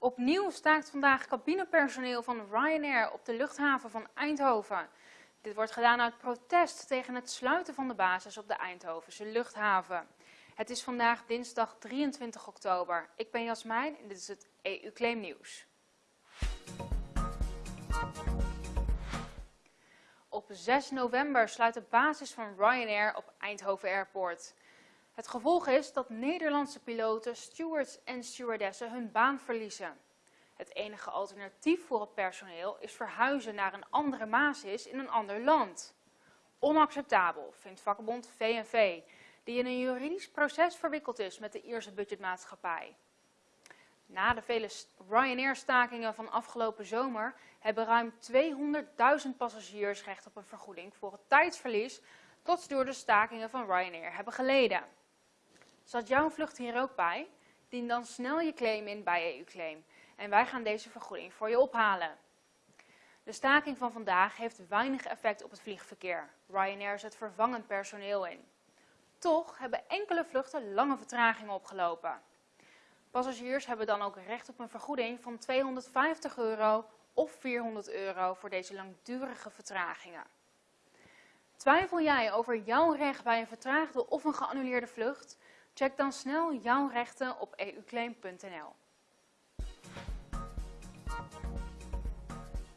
Opnieuw staakt vandaag cabinepersoneel van Ryanair op de luchthaven van Eindhoven. Dit wordt gedaan uit protest tegen het sluiten van de basis op de Eindhovense luchthaven. Het is vandaag dinsdag 23 oktober. Ik ben Jasmijn en dit is het EU Claim Nieuws. Op 6 november sluit de basis van Ryanair op Eindhoven Airport. Het gevolg is dat Nederlandse piloten, stewards en stewardessen hun baan verliezen. Het enige alternatief voor het personeel is verhuizen naar een andere basis in een ander land. Onacceptabel, vindt vakbond VNV, die in een juridisch proces verwikkeld is met de Ierse budgetmaatschappij. Na de vele Ryanair-stakingen van afgelopen zomer hebben ruim 200.000 passagiers recht op een vergoeding voor het tijdsverlies dat ze door de stakingen van Ryanair hebben geleden. Zat jouw vlucht hier ook bij? Dien dan snel je claim in bij EU-claim en wij gaan deze vergoeding voor je ophalen. De staking van vandaag heeft weinig effect op het vliegverkeer. Ryanair zet vervangend personeel in. Toch hebben enkele vluchten lange vertragingen opgelopen. Passagiers hebben dan ook recht op een vergoeding van 250 euro of 400 euro voor deze langdurige vertragingen. Twijfel jij over jouw recht bij een vertraagde of een geannuleerde vlucht? Check dan snel jouw rechten op euclaim.nl.